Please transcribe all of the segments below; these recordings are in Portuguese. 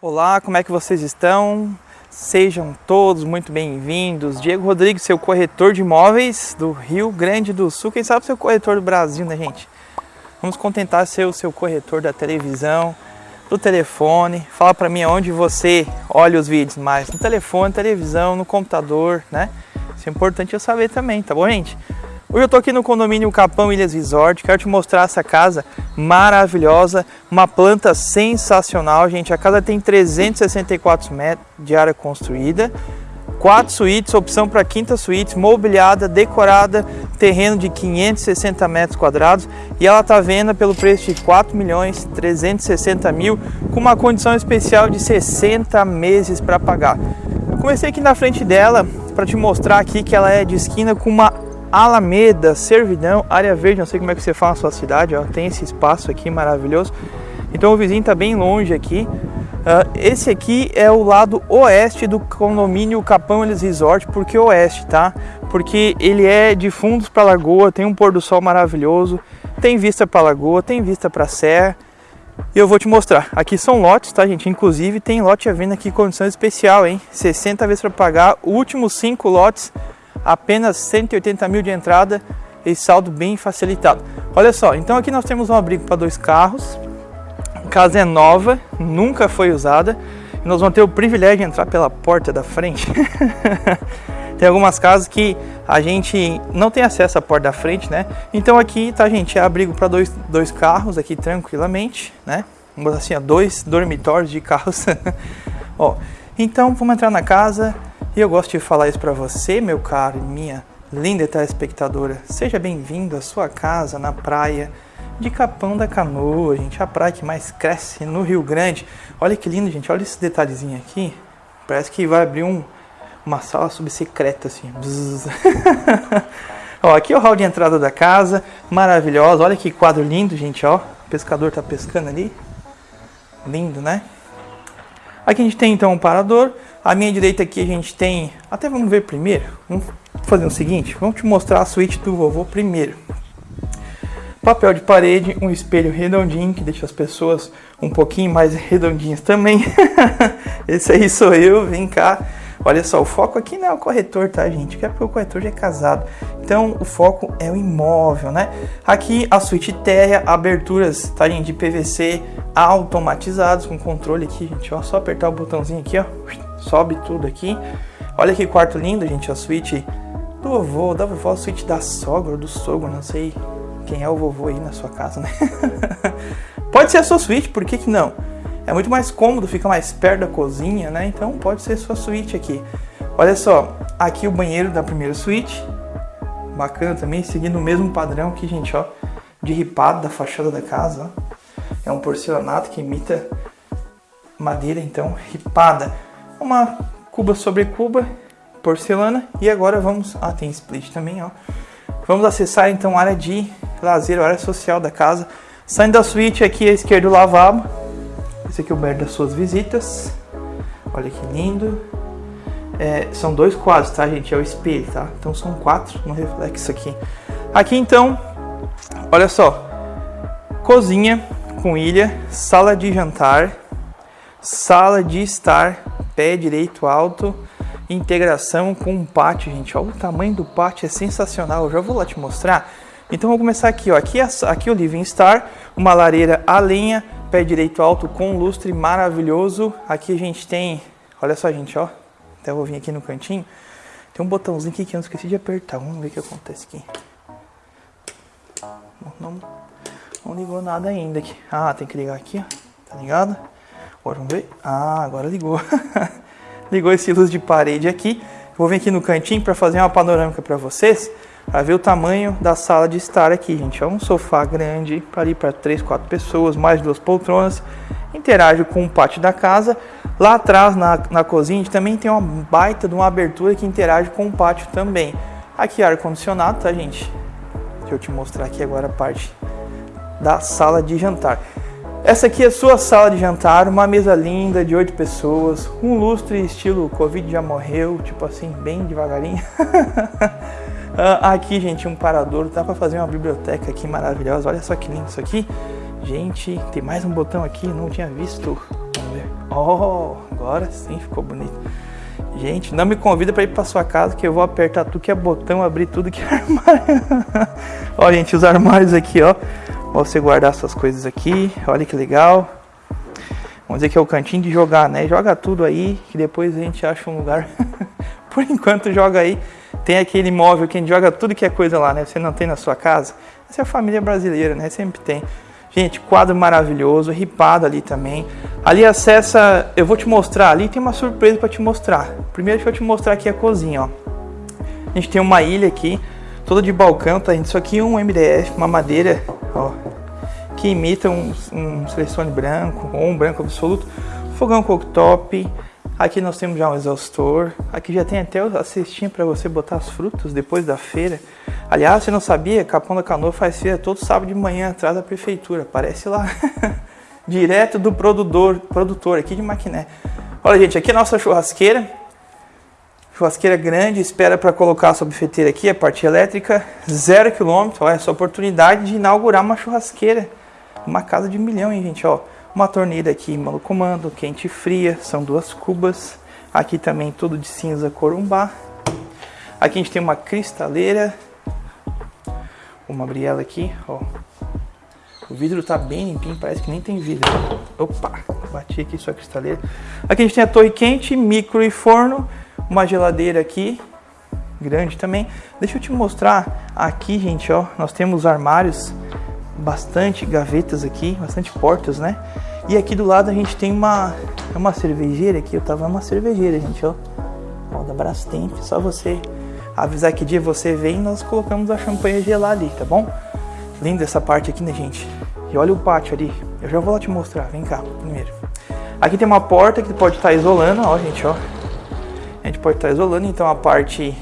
Olá, como é que vocês estão? Sejam todos muito bem-vindos. Diego Rodrigues, seu corretor de imóveis do Rio Grande do Sul. Quem sabe seu corretor do Brasil, né, gente? Vamos contentar ser o seu corretor da televisão, do telefone. Fala para mim onde você olha os vídeos mais. No telefone, televisão, no computador, né? Isso é importante eu saber também, tá bom, gente? Hoje eu estou aqui no condomínio Capão Ilhas Resort, quero te mostrar essa casa maravilhosa, uma planta sensacional, gente. A casa tem 364 metros de área construída, quatro suítes, opção para quinta suíte, mobiliada, decorada, terreno de 560 metros quadrados e ela está venda pelo preço de 4 milhões 360 mil, com uma condição especial de 60 meses para pagar. Comecei aqui na frente dela para te mostrar aqui que ela é de esquina com uma Alameda, Servidão, área verde, não sei como é que você fala na sua cidade, ó, tem esse espaço aqui maravilhoso. Então o vizinho está bem longe aqui. Uh, esse aqui é o lado oeste do condomínio Capão Eles Resort, por que oeste, tá? Porque ele é de fundos para a lagoa, tem um pôr do sol maravilhoso, tem vista para a lagoa, tem vista para a serra. E eu vou te mostrar. Aqui são lotes, tá, gente? Inclusive tem lote à venda aqui condição especial, hein? 60 vezes para pagar. Últimos cinco lotes apenas 180 mil de entrada e saldo bem facilitado. Olha só, então aqui nós temos um abrigo para dois carros, a casa é nova, nunca foi usada, e nós vamos ter o privilégio de entrar pela porta da frente. tem algumas casas que a gente não tem acesso à porta da frente, né? Então aqui, tá gente, é abrigo para dois, dois carros aqui tranquilamente, né? Vamos assim, dois dormitórios de carros. Ó, então vamos entrar na casa, e eu gosto de falar isso para você, meu caro e minha linda telespectadora. Seja bem-vindo à sua casa na praia de Capão da Canoa, gente. A praia que mais cresce no Rio Grande. Olha que lindo, gente. Olha esse detalhezinho aqui. Parece que vai abrir um, uma sala subsecreta, assim. ó, aqui é o hall de entrada da casa. Maravilhosa. Olha que quadro lindo, gente, ó. O pescador tá pescando ali. Lindo, né? Aqui a gente tem então um parador. À minha direita aqui a gente tem, até vamos ver primeiro, vamos fazer o seguinte, vamos te mostrar a suíte do vovô primeiro. Papel de parede, um espelho redondinho que deixa as pessoas um pouquinho mais redondinhas também. Esse aí sou eu, vem cá. Olha só, o foco aqui não é o corretor, tá, gente? Que é porque o corretor já é casado. Então, o foco é o imóvel, né? Aqui a suíte térrea, aberturas, tá, gente, de PVC automatizados com controle aqui, gente, ó. Só apertar o botãozinho aqui, ó. Sobe tudo aqui. Olha que quarto lindo, gente, a suíte do vovô, da vovó, a suíte da sogra, do sogro, não sei quem é o vovô aí na sua casa, né? Pode ser a sua suíte, por que que não? É muito mais cômodo, fica mais perto da cozinha, né? Então pode ser sua suíte aqui. Olha só, aqui o banheiro da primeira suíte. Bacana também, seguindo o mesmo padrão aqui, gente, ó. De ripado da fachada da casa, ó. É um porcelanato que imita madeira, então, ripada. Uma cuba sobre cuba, porcelana. E agora vamos... Ah, tem split também, ó. Vamos acessar, então, a área de lazer, a área social da casa. Saindo da suíte, aqui à esquerda o lavabo esse aqui é o banheiro das suas visitas. Olha que lindo. É, são dois quadros, tá, gente? É o espelho, tá? Então são quatro no reflexo aqui. Aqui, então, olha só. Cozinha com ilha, sala de jantar, sala de estar, pé direito alto, integração com um pátio, gente. Olha o tamanho do pátio, é sensacional. Eu já vou lá te mostrar. Então, vou começar aqui, ó. Aqui, é, aqui o Living Star, uma lareira a lenha, pé direito alto com lustre maravilhoso. Aqui a gente tem, olha só gente, ó, até vou vir aqui no cantinho, tem um botãozinho aqui que eu esqueci de apertar, vamos ver o que acontece aqui. Não, não ligou nada ainda aqui. Ah, tem que ligar aqui, ó, tá ligado? Agora vamos ver. Ah, agora ligou. ligou esse luz de parede aqui. Vou vir aqui no cantinho para fazer uma panorâmica para vocês para ver o tamanho da sala de estar aqui, gente. É um sofá grande para ir para 3, 4 pessoas, mais duas poltronas. Interage com o pátio da casa. Lá atrás, na, na cozinha, a gente também tem uma baita de uma abertura que interage com o pátio também. Aqui ar-condicionado, tá, gente? Deixa eu te mostrar aqui agora a parte da sala de jantar. Essa aqui é a sua sala de jantar, uma mesa linda de 8 pessoas, um lustre estilo Covid já morreu, tipo assim, bem devagarinho. Ah, aqui, gente, um parador. Dá para fazer uma biblioteca aqui maravilhosa. Olha só que lindo isso aqui. Gente, tem mais um botão aqui. Não tinha visto. Vamos ver. Oh, agora sim ficou bonito. Gente, não me convida para ir para sua casa que eu vou apertar tudo que é botão, abrir tudo que é armário. ó, gente, os armários aqui, ó. Você guardar suas coisas aqui. Olha que legal. Vamos dizer que é o cantinho de jogar, né? Joga tudo aí, que depois a gente acha um lugar. Por enquanto joga aí. Tem aquele imóvel que a gente joga tudo que é coisa lá, né? Você não tem na sua casa. Essa é a família brasileira, né? Sempre tem. Gente, quadro maravilhoso, ripado ali também. Ali acessa, eu vou te mostrar, ali tem uma surpresa para te mostrar. Primeiro deixa eu te mostrar aqui a cozinha, ó. A gente tem uma ilha aqui, toda de balcão, tá gente? Isso aqui é um MDF, uma madeira, ó, que imita um, um selecione branco ou um branco absoluto. Fogão cooktop, Aqui nós temos já um exaustor. Aqui já tem até a cestinha para você botar as frutas depois da feira. Aliás, você não sabia? Capão da Canoa faz feira todo sábado de manhã atrás da prefeitura. Aparece lá. Direto do produtor, produtor aqui de Maquiné. Olha, gente, aqui é a nossa churrasqueira. Churrasqueira grande, espera para colocar a sua bifeteira aqui, a parte elétrica, zero quilômetro. Olha, essa oportunidade de inaugurar uma churrasqueira. Uma casa de milhão, hein, gente, ó uma torneira aqui no comando, quente e fria, são duas cubas. Aqui também tudo de cinza corumbá. Aqui a gente tem uma cristaleira. Vamos abrir ela aqui, ó. O vidro tá bem limpinho, parece que nem tem vidro. Opa, bati aqui sua cristaleira. Aqui a gente tem a torre quente, micro e forno. Uma geladeira aqui, grande também. Deixa eu te mostrar aqui, gente, ó. Nós temos armários, bastante gavetas aqui, bastante portas, né? E aqui do lado a gente tem uma, uma cervejeira aqui, eu tava uma cervejeira, gente, ó. Ó, da Brastemp, só você avisar que dia você vem, nós colocamos a champanhe gelar ali, tá bom? Linda essa parte aqui, né, gente? E olha o pátio ali, eu já vou lá te mostrar, vem cá, primeiro. Aqui tem uma porta que pode estar tá isolando, ó, gente, ó. A gente pode estar isolando, então a parte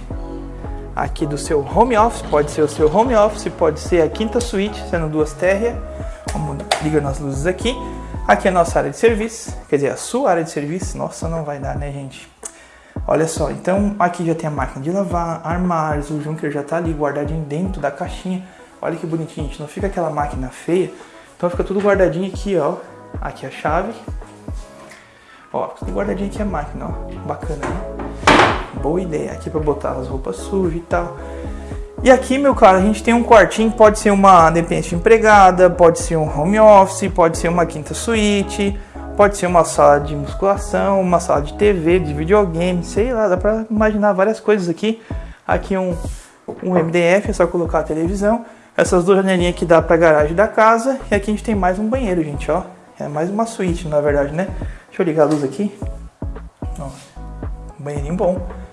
aqui do seu home office, pode ser o seu home office, pode ser a quinta suíte, sendo duas térreas. Vamos ligar nas luzes aqui. Aqui é a nossa área de serviço, quer dizer, a sua área de serviço. Nossa, não vai dar, né, gente? Olha só, então aqui já tem a máquina de lavar, armários, o Junker já tá ali guardadinho dentro da caixinha. Olha que bonitinho, gente, não fica aquela máquina feia. Então fica tudo guardadinho aqui, ó. Aqui a chave. Ó, tudo guardadinho aqui a máquina, ó. Bacana, né? Boa ideia. Aqui para botar as roupas sujas e tal. E aqui, meu cara, a gente tem um quartinho, pode ser uma dependência de empregada, pode ser um home office, pode ser uma quinta suíte, pode ser uma sala de musculação, uma sala de TV, de videogame, sei lá, dá pra imaginar várias coisas aqui. Aqui um, um MDF, é só colocar a televisão. Essas duas janelinhas que dá pra garagem da casa. E aqui a gente tem mais um banheiro, gente, ó. É mais uma suíte, na verdade, né? Deixa eu ligar a luz aqui. Ó, um banheirinho bom.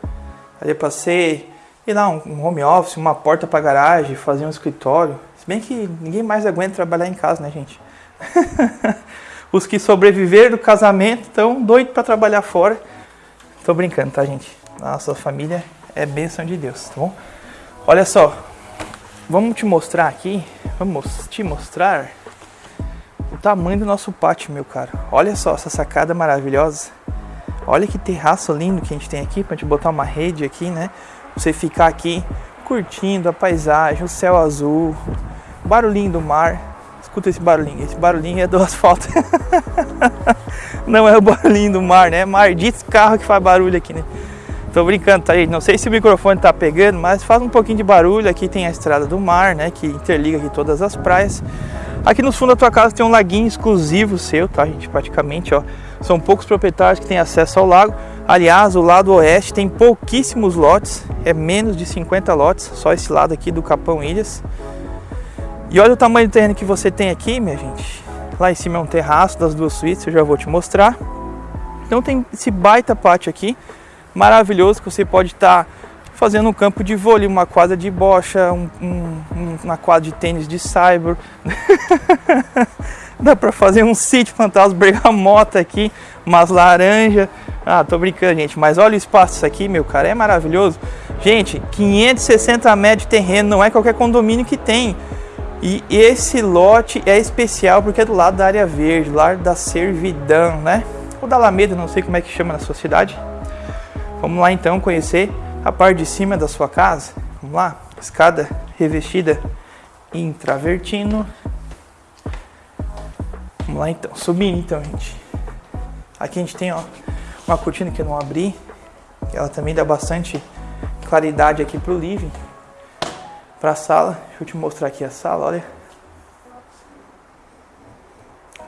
Ali pra ser e lá um home office, uma porta para garagem, fazer um escritório. Se bem que ninguém mais aguenta trabalhar em casa, né, gente? Os que sobreviveram do casamento estão doidos para trabalhar fora. Tô brincando, tá, gente? Nossa família é bênção de Deus, tá bom? Olha só, vamos te mostrar aqui, vamos te mostrar o tamanho do nosso pátio, meu caro. Olha só essa sacada maravilhosa. Olha que terraço lindo que a gente tem aqui, pra gente botar uma rede aqui, né? Você ficar aqui curtindo a paisagem, o céu azul, barulhinho do mar. Escuta esse barulhinho, esse barulhinho é do asfalto. Não é o barulhinho do mar, né? Mar de carro que faz barulho aqui, né? Tô brincando, tá aí? Não sei se o microfone tá pegando, mas faz um pouquinho de barulho. Aqui tem a estrada do mar, né? Que interliga aqui todas as praias. Aqui no fundo da tua casa tem um laguinho exclusivo seu, tá, gente? Praticamente, ó. São poucos proprietários que têm acesso ao lago. Aliás, o lado oeste tem pouquíssimos lotes, é menos de 50 lotes, só esse lado aqui do Capão Ilhas. E olha o tamanho do terreno que você tem aqui, minha gente. Lá em cima é um terraço das duas suítes, eu já vou te mostrar. Então tem esse baita pátio aqui, maravilhoso, que você pode estar tá fazendo um campo de vôlei, uma quadra de bocha, um, um, uma quadra de tênis de cyber. Dá para fazer um sítio fantasma bergamota aqui, umas laranjas. Ah, tô brincando, gente, mas olha o espaço isso aqui, meu cara, é maravilhoso. Gente, 560 metros de terreno, não é qualquer condomínio que tem. E esse lote é especial porque é do lado da área verde, lá da servidão, né? Ou da Alameda, não sei como é que chama na sua cidade. Vamos lá então conhecer a parte de cima da sua casa. Vamos lá, escada revestida em travertino. Vamos lá então, subindo então, gente. Aqui a gente tem ó, uma cortina que eu não abri. Ela também dá bastante claridade aqui pro living. Pra sala. Deixa eu te mostrar aqui a sala, olha.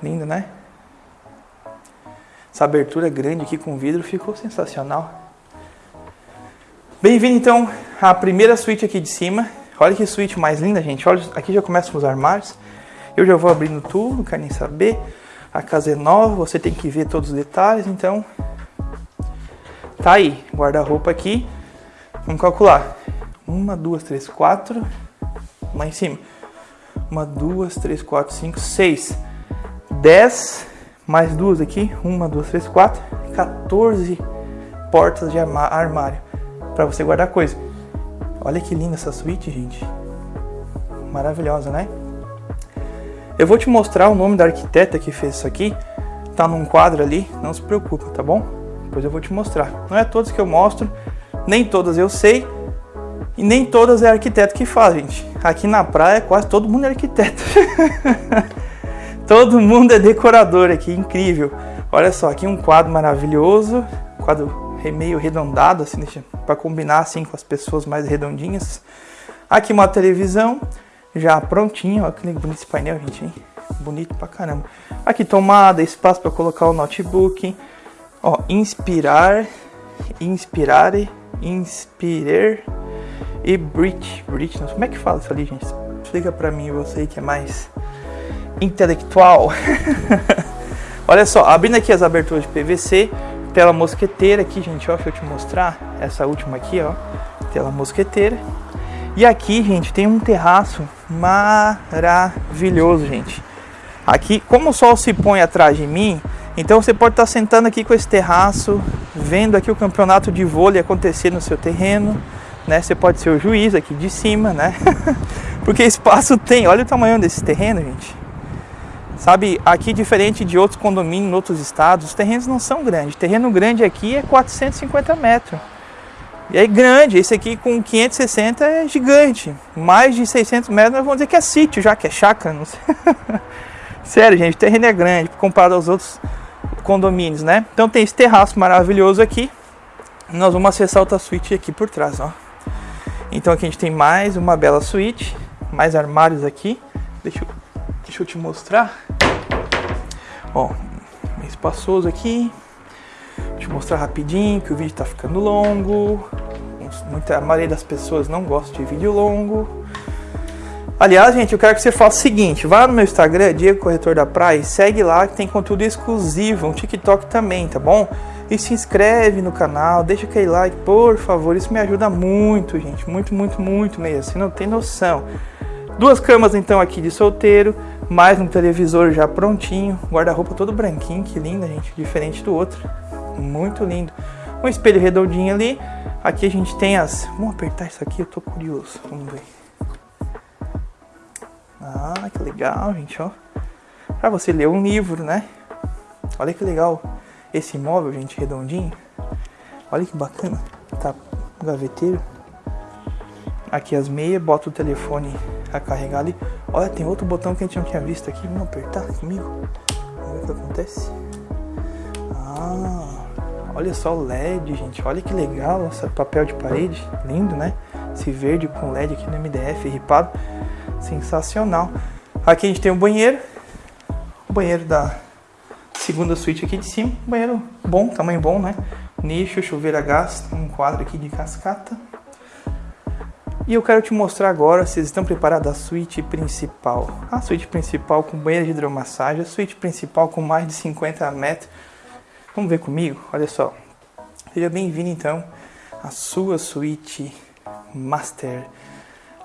Lindo, né? Essa abertura grande aqui com vidro ficou sensacional. Bem-vindo então à primeira suíte aqui de cima. Olha que suíte mais linda, gente. Olha, aqui já começam os armários. Eu já vou abrindo tudo, não quero nem saber. A casa é nova, você tem que ver todos os detalhes, então tá aí, guarda-roupa aqui. Vamos calcular. Uma, duas, três, quatro. Lá em cima. Uma, duas, três, quatro, cinco, seis. Dez. Mais duas aqui. Uma, duas, três, quatro. 14 portas de armário para você guardar coisa. Olha que linda essa suíte, gente. Maravilhosa, né? Eu vou te mostrar o nome da arquiteta que fez isso aqui. Tá num quadro ali, não se preocupa, tá bom? Depois eu vou te mostrar. Não é todos que eu mostro, nem todas eu sei, e nem todas é arquiteto que faz, gente. Aqui na praia quase todo mundo é arquiteto. todo mundo é decorador aqui, incrível. Olha só, aqui um quadro maravilhoso, quadro meio redondado, assim, para combinar assim com as pessoas mais redondinhas. Aqui uma televisão já prontinha, olha que bonito esse painel, gente, hein? Bonito pra caramba. Aqui tomada, espaço para colocar o notebook. Ó, inspirar, inspirar, inspirar e bridge, bridge, como é que fala isso ali, gente? Explica pra mim, você que é mais intelectual. Olha só, abrindo aqui as aberturas de PVC, tela mosqueteira aqui, gente, ó, deixa eu te mostrar. Essa última aqui, ó, tela mosqueteira. E aqui, gente, tem um terraço maravilhoso, gente. Aqui, como o sol se põe atrás de mim, então você pode estar sentando aqui com esse terraço, vendo aqui o campeonato de vôlei acontecer no seu terreno, né? Você pode ser o juiz aqui de cima, né? Porque espaço tem. Olha o tamanho desse terreno, gente. Sabe, aqui diferente de outros condomínios em outros estados, os terrenos não são grandes. terreno grande aqui é 450 metros. E aí grande, esse aqui com 560 é gigante. Mais de 600 metros nós vamos dizer que é sítio já, que é chácara. Sério, gente, o terreno é grande comparado aos outros condomínios, né? Então tem esse terraço maravilhoso aqui. Nós vamos acessar outra suíte aqui por trás, ó. Então aqui a gente tem mais uma bela suíte, mais armários aqui. Deixa eu Deixa eu te mostrar. Ó, espaçoso aqui. Vou te mostrar rapidinho que o vídeo tá ficando longo. Muita, a maioria das pessoas não gosta de vídeo longo. Aliás, gente, eu quero que você faça o seguinte: vá no meu Instagram, Diego Corretor da Praia, e segue lá que tem conteúdo exclusivo, um TikTok também, tá bom? E se inscreve no canal, deixa aquele like, por favor, isso me ajuda muito, gente, muito, muito, muito mesmo. Você não tem noção. Duas camas então aqui de solteiro, mais um televisor já prontinho, guarda-roupa todo branquinho, que linda, gente, diferente do outro. Muito lindo. Um espelho redondinho ali. Aqui a gente tem as. Vamos apertar isso aqui, eu tô curioso. Vamos ver. Ah, que legal, gente, ó. Pra você ler um livro, né? Olha que legal esse móvel, gente, redondinho. Olha que bacana. Tá gaveteiro. Aqui as meias, bota o telefone a carregar ali. Olha, tem outro botão que a gente não tinha visto aqui. Vamos apertar comigo. Vamos ver o que acontece. Ah, olha só o LED, gente. Olha que legal esse papel de parede. Lindo, né? Esse verde com LED aqui no MDF ripado. Sensacional. Aqui a gente tem o banheiro. O banheiro da segunda suíte aqui de cima. Banheiro bom, tamanho bom, né? Nicho, chuveiro a gás. Um quadro aqui de cascata. E eu quero te mostrar agora, vocês estão preparados, a suíte principal. A suíte principal com banheiro de hidromassagem, a suíte principal com mais de 50 metros. Vamos ver comigo? Olha só. Seja bem-vindo então à sua suíte master.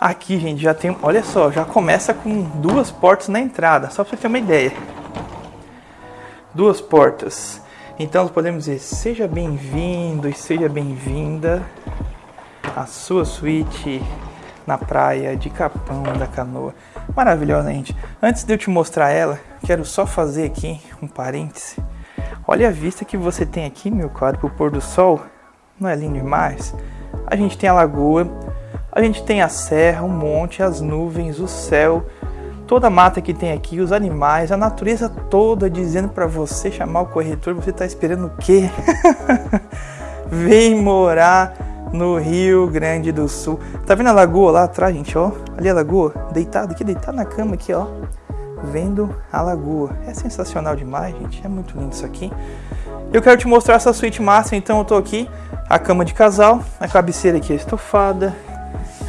Aqui, gente, já tem, olha só, já começa com duas portas na entrada, só para você ter uma ideia. Duas portas. Então, podemos dizer, seja bem-vindo e seja bem-vinda a sua suíte na praia de Capão da Canoa. Maravilhosa, gente. Antes de eu te mostrar ela, quero só fazer aqui um parêntese. Olha a vista que você tem aqui, meu caro, pro pôr do sol. Não é lindo demais? A gente tem a lagoa, a gente tem a serra, o monte, as nuvens, o céu, toda a mata que tem aqui, os animais, a natureza toda dizendo para você chamar o corretor, você está esperando o quê? Vem morar no Rio Grande do Sul. Tá vendo a lagoa lá atrás, gente, ó? Ali a lagoa, deitado aqui, deitado na cama aqui, ó. Vendo a lagoa. É sensacional demais, gente. É muito lindo isso aqui. Eu quero te mostrar essa suíte massa, então eu tô aqui, a cama de casal, a cabeceira aqui é estofada,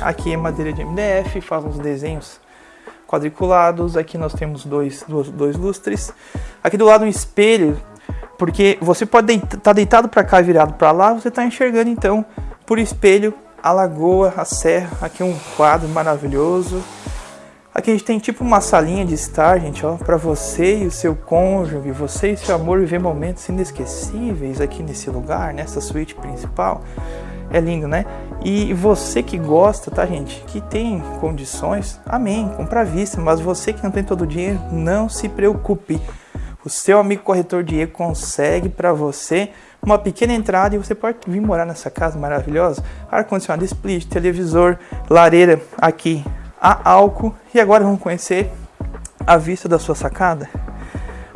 aqui é madeira de MDF, faz uns desenhos quadriculados, aqui nós temos dois, dois, dois lustres, aqui do lado um espelho, porque você pode estar tá deitado para cá virado para lá, você está enxergando então por espelho a lagoa, a serra, aqui um quadro maravilhoso, Aqui a gente tem tipo uma salinha de estar, gente, ó, para você e o seu cônjuge, você e seu amor viver momentos inesquecíveis aqui nesse lugar, nessa suíte principal. É lindo, né? E você que gosta, tá, gente, que tem condições, amém, compra à vista, mas você que não tem todo o dinheiro, não se preocupe. O seu amigo corretor Diego consegue para você uma pequena entrada e você pode vir morar nessa casa maravilhosa. Ar-condicionado split, televisor, lareira aqui a álcool. E agora vamos conhecer a vista da sua sacada.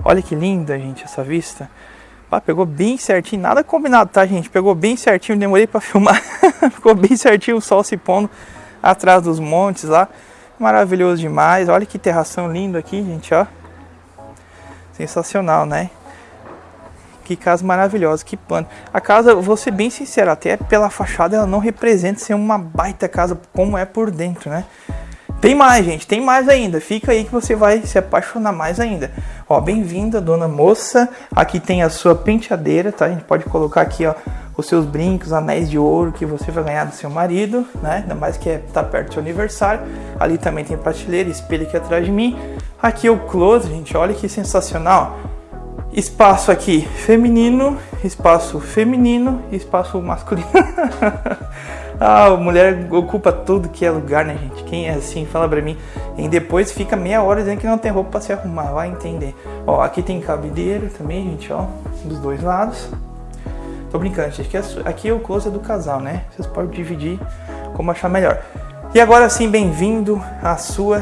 Olha que linda, gente, essa vista. Ah, pegou bem certinho, nada combinado, tá, gente? Pegou bem certinho, demorei para filmar. Ficou bem certinho o sol se pondo atrás dos montes lá. Maravilhoso demais. Olha que terração lindo aqui, gente, ó. Sensacional, né? Que casa maravilhosa, que pano. A casa, vou ser bem sincero, até pela fachada ela não representa ser uma baita casa como é por dentro, né? Tem mais, gente, tem mais ainda. Fica aí que você vai se apaixonar mais ainda. Ó, bem-vinda, dona moça. Aqui tem a sua penteadeira, tá? A gente pode colocar aqui, ó, os seus brincos, anéis de ouro que você vai ganhar do seu marido, né? Ainda mais que é, tá perto do seu aniversário. Ali também tem prateleira, espelho aqui atrás de mim. Aqui o close, gente, olha que sensacional. Espaço aqui feminino, espaço feminino, espaço masculino. Ah, a mulher ocupa tudo que é lugar, né, gente? Quem é assim, fala pra mim. E depois fica meia hora dizendo que não tem roupa pra se arrumar, vai entender. Ó, aqui tem cabideiro também, gente, ó, dos dois lados. Tô brincando, gente, aqui é o closet do casal, né? Vocês podem dividir como achar melhor. E agora sim, bem-vindo à sua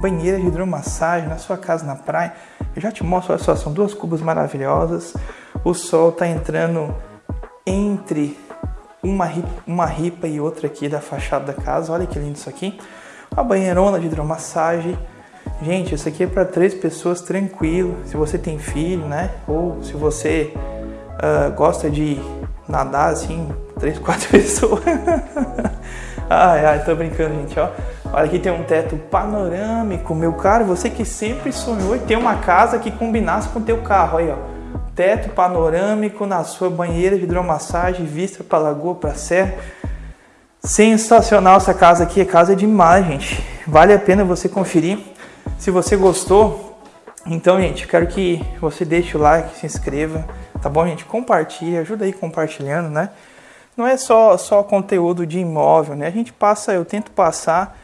banheira de hidromassagem, na sua casa na praia. Eu já te mostro, olha só, são duas cubas maravilhosas. O sol tá entrando entre uma ripa, uma ripa e outra aqui da fachada da casa. Olha que lindo isso aqui. Uma banheirona de hidromassagem. Gente, isso aqui é para três pessoas tranquilo. Se você tem filho, né? Ou se você uh, gosta de nadar assim, três, quatro pessoas. ai, ai, tô brincando, gente, ó. Olha aqui tem um teto panorâmico, meu caro. Você que sempre sonhou em ter uma casa que combinasse com o teu carro, aí, ó teto panorâmico na sua banheira de hidromassagem, vista para lagoa, para serra. Sensacional essa casa aqui, a casa é demais, gente. Vale a pena você conferir. Se você gostou, então, gente, quero que você deixe o like, se inscreva, tá bom, gente? Compartilhe, ajuda aí compartilhando, né? Não é só só conteúdo de imóvel, né? A gente passa, eu tento passar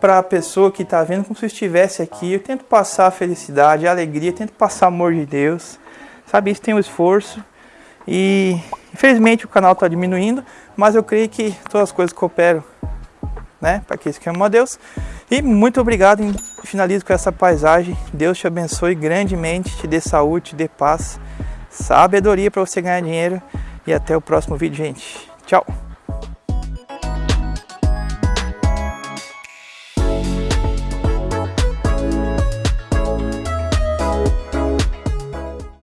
para a pessoa que está vendo como se estivesse aqui. Eu tento passar a felicidade, a alegria, tento passar amor de Deus. Sabe, isso tem um esforço e infelizmente o canal está diminuindo, mas eu creio que todas as coisas cooperam, né, para que isso que a Deus. E muito obrigado e finalizo com essa paisagem. Deus te abençoe grandemente, te dê saúde, te dê paz, sabedoria para você ganhar dinheiro e até o próximo vídeo, gente. Tchau.